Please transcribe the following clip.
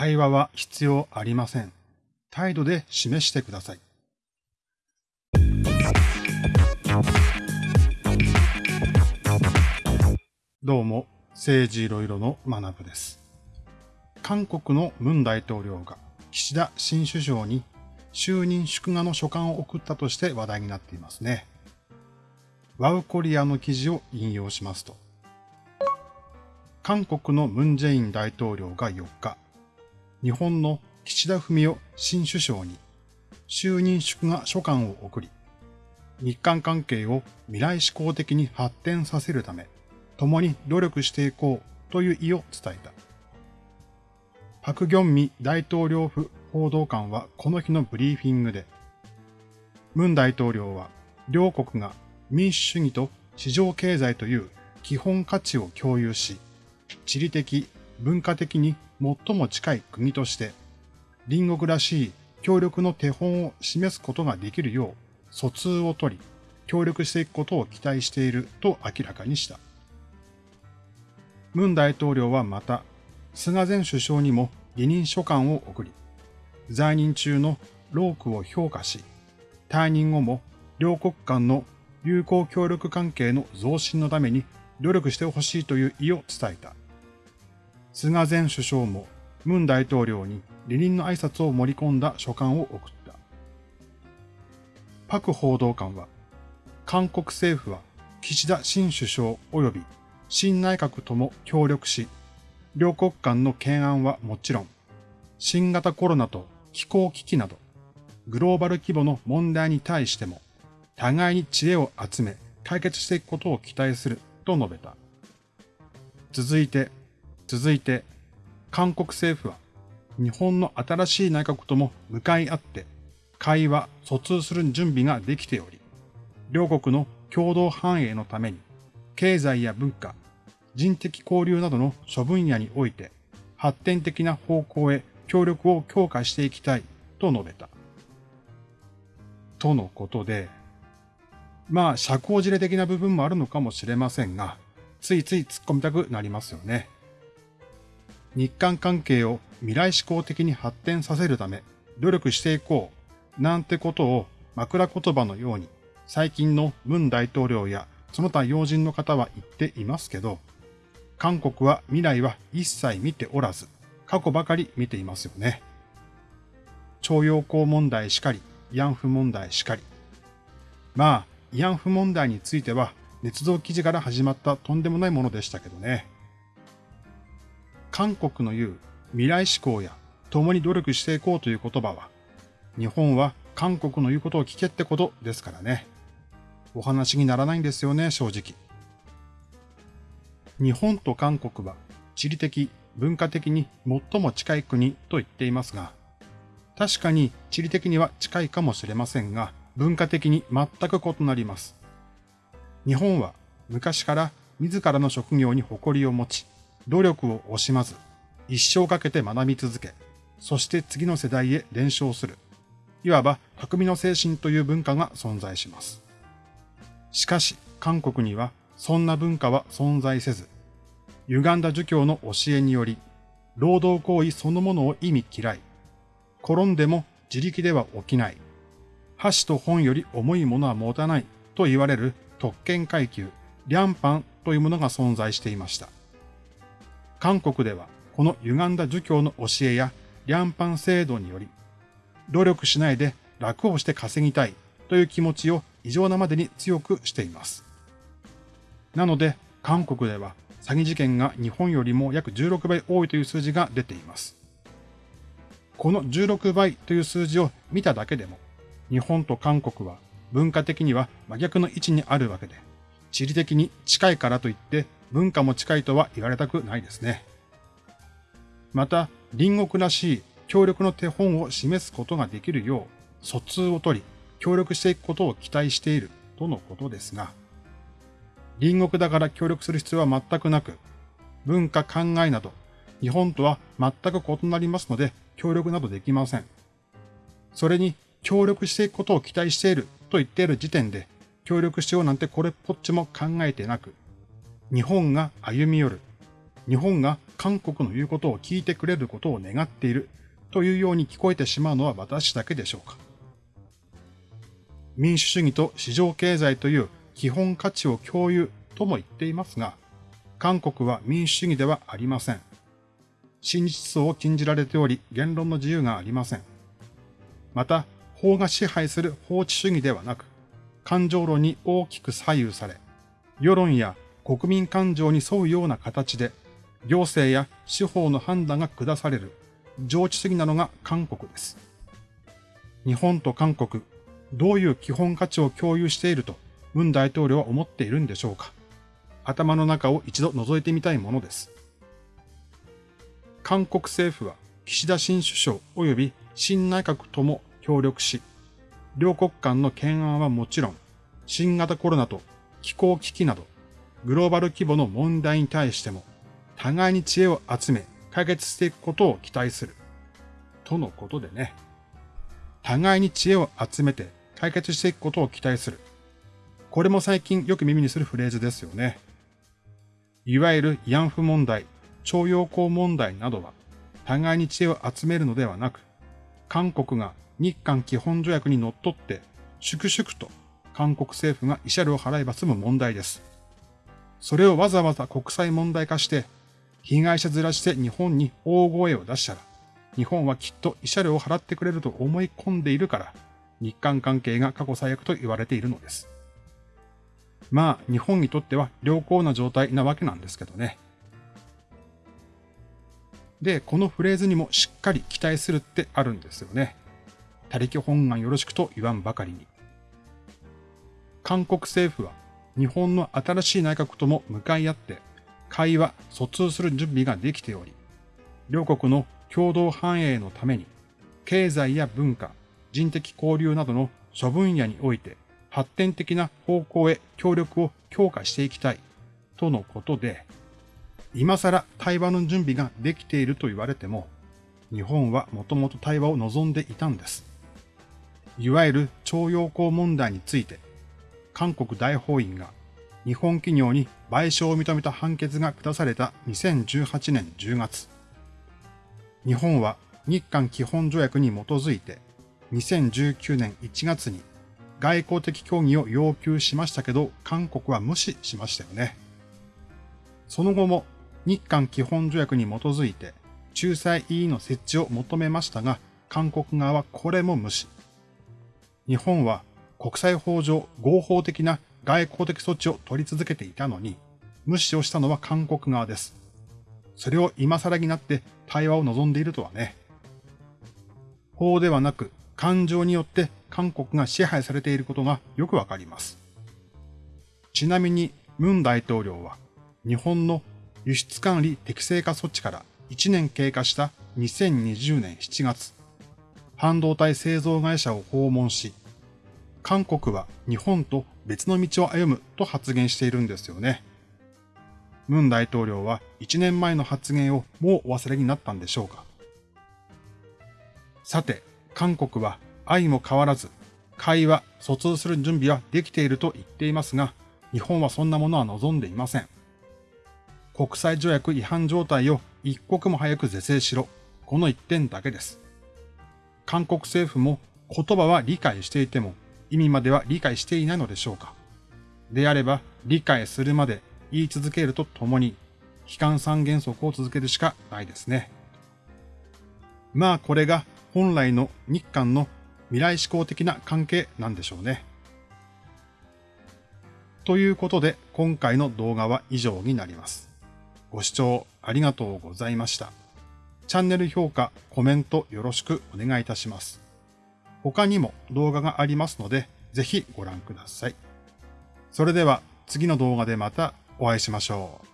対話は必要ありません。態度で示してください。どうも、政治いろいろの学部です。韓国のムン大統領が岸田新首相に就任祝賀の書簡を送ったとして話題になっていますね。ワウコリアの記事を引用しますと、韓国のムンジェイン大統領が4日、日本の岸田文雄新首相に就任祝賀書簡を送り、日韓関係を未来志向的に発展させるため、共に努力していこうという意を伝えた。パク・ギョンミ大統領府報道官はこの日のブリーフィングで、ムン大統領は両国が民主主義と市場経済という基本価値を共有し、地理的、文化的に最も近い国として、隣国らしい協力の手本を示すことができるよう、疎通を取り、協力していくことを期待していると明らかにした。ムン大統領はまた、菅前首相にも離任書簡を送り、在任中の労苦を評価し、退任後も両国間の友好協力関係の増進のために努力してほしいという意を伝えた。菅前首相もムン大統領に離任の挨拶を盛り込んだ書簡を送った。パク報道官は、韓国政府は岸田新首相及び新内閣とも協力し、両国間の懸案はもちろん、新型コロナと気候危機など、グローバル規模の問題に対しても、互いに知恵を集め解決していくことを期待すると述べた。続いて、続いて、韓国政府は日本の新しい内閣とも向かい合って会話、疎通する準備ができており、両国の共同繁栄のために経済や文化、人的交流などの諸分野において発展的な方向へ協力を強化していきたいと述べた。とのことで、まあ、社交辞令的な部分もあるのかもしれませんが、ついつい突っ込みたくなりますよね。日韓関係を未来志向的に発展させるため努力していこうなんてことを枕言葉のように最近のムン大統領やその他要人の方は言っていますけど、韓国は未来は一切見ておらず、過去ばかり見ていますよね。徴用工問題しかり、慰安婦問題しかり。まあ、慰安婦問題については、捏造記事から始まったとんでもないものでしたけどね。韓国の言う未来志向や共に努力していこうという言葉は、日本は韓国の言うことを聞けってことですからね。お話にならないんですよね、正直。日本と韓国は地理的、文化的に最も近い国と言っていますが、確かに地理的には近いかもしれませんが、文化的に全く異なります。日本は昔から自らの職業に誇りを持ち、努力を惜しまず、一生かけて学び続け、そして次の世代へ伝承する。いわば匠の精神という文化が存在します。しかし、韓国にはそんな文化は存在せず、歪んだ儒教の教えにより、労働行為そのものを意味嫌い、転んでも自力では起きない、箸と本より重いものは持たないと言われる特権階級、リャンパンというものが存在していました。韓国ではこの歪んだ儒教の教えやリャンパン制度により、努力しないで楽をして稼ぎたいという気持ちを異常なまでに強くしています。なので、韓国では詐欺事件が日本よりも約16倍多いという数字が出ています。この16倍という数字を見ただけでも、日本と韓国は文化的には真逆の位置にあるわけで、地理的に近いからといって文化も近いとは言われたくないですね。また、隣国らしい協力の手本を示すことができるよう、疎通を取り、協力していくことを期待しているとのことですが、隣国だから協力する必要は全くなく、文化考えなど、日本とは全く異なりますので、協力などできません。それに協力していくことを期待していると言っている時点で、協力しようなんてこれっぽっちも考えてなく、日本が歩み寄る、日本が韓国の言うことを聞いてくれることを願っているというように聞こえてしまうのは私だけでしょうか。民主主義と市場経済という基本価値を共有とも言っていますが、韓国は民主主義ではありません。真実相を禁じられており、言論の自由がありません。また、法が支配する法治主義ではなく、感情論に大きく左右され、世論や国民感情に沿うような形で、行政や司法の判断が下される、上知主義なのが韓国です。日本と韓国、どういう基本価値を共有していると、文大統領は思っているんでしょうか。頭の中を一度覗いてみたいものです。韓国政府は岸田新首相及び新内閣とも協力し、両国間の懸案はもちろん、新型コロナと気候危機など、グローバル規模の問題に対しても、互いに知恵を集め解決していくことを期待する。とのことでね。互いに知恵を集めて解決していくことを期待する。これも最近よく耳にするフレーズですよね。いわゆる慰安婦問題、徴用工問題などは、互いに知恵を集めるのではなく、韓国が日韓基本条約にのっって、粛々と韓国政府が慰謝料を払えば済む問題です。それをわざわざ国際問題化して、被害者ずらして日本に大声を出したら、日本はきっと慰謝料を払ってくれると思い込んでいるから、日韓関係が過去最悪と言われているのです。まあ、日本にとっては良好な状態なわけなんですけどね。で、このフレーズにもしっかり期待するってあるんですよね。他力本願よろしくと言わんばかりに。韓国政府は日本の新しい内閣とも向かい合って会話、疎通する準備ができており、両国の共同繁栄のために経済や文化、人的交流などの諸分野において発展的な方向へ協力を強化していきたいとのことで、今更対話の準備ができていると言われても、日本はもともと対話を望んでいたんです。いわゆる徴用工問題について、韓国大法院が日本企業に賠償を認めた判決が下された2018年10月。日本は日韓基本条約に基づいて2019年1月に外交的協議を要求しましたけど、韓国は無視しましたよね。その後も日韓基本条約に基づいて仲裁委員の設置を求めましたが、韓国側はこれも無視。日本は国際法上合法的な外交的措置を取り続けていたのに、無視をしたのは韓国側です。それを今更になって対話を望んでいるとはね。法ではなく感情によって韓国が支配されていることがよくわかります。ちなみに、ムン大統領は日本の輸出管理適正化措置から1年経過した2020年7月、半導体製造会社を訪問し、韓国は日本と別の道を歩むと発言しているんですよね。ムン大統領は1年前の発言をもうお忘れになったんでしょうか。さて、韓国は愛も変わらず、会話、疎通する準備はできていると言っていますが、日本はそんなものは望んでいません。国際条約違反状態を一刻も早く是正しろ。この一点だけです。韓国政府も言葉は理解していても意味までは理解していないのでしょうか。であれば理解するまで言い続けるとともに、悲観三原則を続けるしかないですね。まあこれが本来の日韓の未来志向的な関係なんでしょうね。ということで今回の動画は以上になります。ご視聴ありがとうございました。チャンネル評価、コメントよろしくお願いいたします。他にも動画がありますので、ぜひご覧ください。それでは次の動画でまたお会いしましょう。